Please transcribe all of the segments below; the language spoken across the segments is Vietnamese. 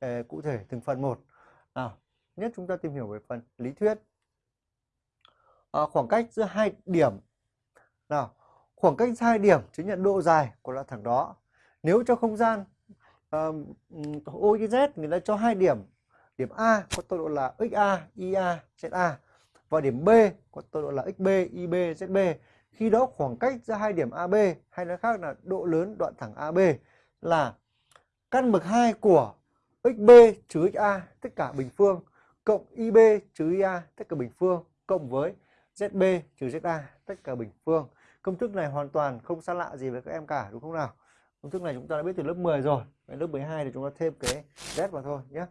cụ thể từng phần một. Nào nhất chúng ta tìm hiểu về phần lý thuyết. À, khoảng cách giữa hai điểm. Nào khoảng cách hai điểm chứng nhận độ dài của đoạn thẳng đó. Nếu cho không gian uh, ô z người ta cho hai điểm. Điểm a có tọa độ là xa ia za và điểm b có tọa độ là xb ib zb khi đó khoảng cách giữa hai điểm ab hay nói khác là độ lớn đoạn thẳng ab là căn bậc 2 của xb trừ xa tất cả bình phương, cộng ib trừ ia tất cả bình phương, cộng với zb trừ za tất cả bình phương. Công thức này hoàn toàn không xa lạ gì với các em cả, đúng không nào? Công thức này chúng ta đã biết từ lớp 10 rồi. Đến lớp 12 thì chúng ta thêm cái z vào thôi nhé.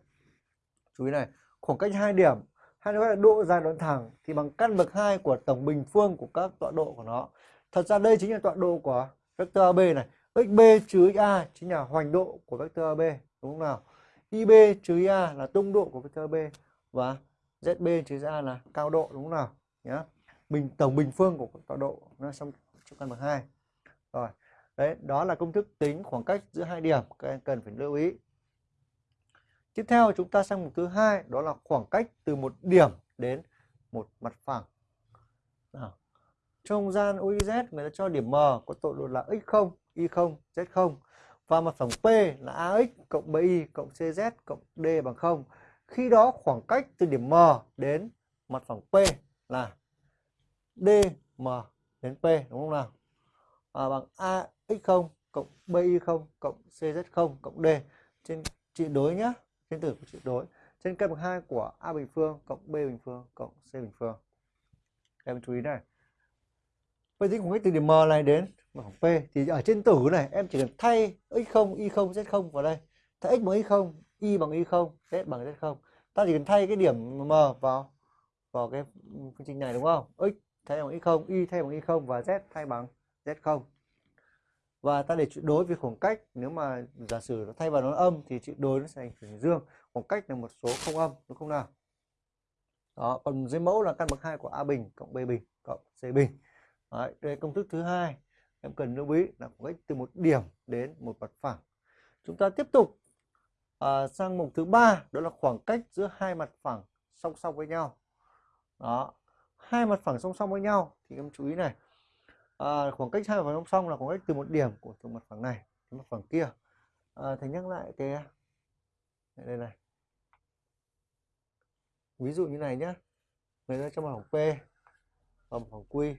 Chú ý này, khoảng cách hai điểm. Hay nói là độ dài đoạn thẳng thì bằng căn bậc 2 của tổng bình phương của các tọa độ của nó. Thật ra đây chính là tọa độ của vector AB này. Xb trừ xa chính là hoành độ của vector AB đúng không nào? Ib trừ ia là tung độ của vector b và zb trừ ra là cao độ, đúng không nào nhá. bình, tổng bình phương của tọa độ nó trong trong căn bậc hai rồi, đấy, đó là công thức tính khoảng cách giữa hai điểm, các em cần phải lưu ý tiếp theo chúng ta sang mục thứ hai, đó là khoảng cách từ một điểm đến một mặt phẳng nào. trong gian OIZ người ta cho điểm M có tọa độ là x0 y0 z0 và mặt phẳng P là AX cộng BY cộng CZ cộng D bằng 0 khi đó khoảng cách từ điểm M đến mặt phẳng P là DM đến P đúng không nào? À, bằng AX0 cộng BY0 cộng CZ0 cộng D trên trị đối nhá, trên tử của trị đối. Trên căn bậc 2 của A bình phương cộng B bình phương cộng C bình phương. Em chú ý này. Vậy tính khoảng cách từ điểm M này đến mặt P thì ở trên tử này em chỉ cần thay x0, y0, z0 vào đây. Thay x bằng y0, y bằng y0, z bằng z0. Ta chỉ cần thay cái điểm M vào vào cái phương trình này đúng không? x thay bằng x0, y thay bằng y0 và z thay bằng z0. Và ta để chuyện đối với khoảng cách nếu mà giả sử nó thay vào nó âm thì chuyện đối nó sẽ thành chuyển dương. Khoảng cách là một số không âm đúng không nào? Đó, còn dưới mẫu là căn bậc hai của A bình cộng B bình cộng C bình. Đấy, đây công thức thứ hai em cần lưu ý là khoảng cách từ một điểm đến một mặt phẳng. Chúng ta tiếp tục à, sang mục thứ ba đó là khoảng cách giữa hai mặt phẳng song song với nhau. Đó, hai mặt phẳng song song với nhau thì em chú ý này. À, khoảng cách hai mặt phẳng song song là khoảng cách từ một điểm của từ mặt phẳng này đến mặt phẳng kia. À, thầy nhắc lại cái đây này. Ví dụ như này nhé người ta cho mặt phẳng P và mặt phẳng Q.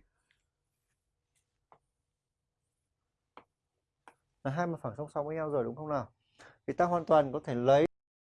là hai mặt phẳng song song với nhau rồi, đúng không nào? Thì ta hoàn toàn có thể lấy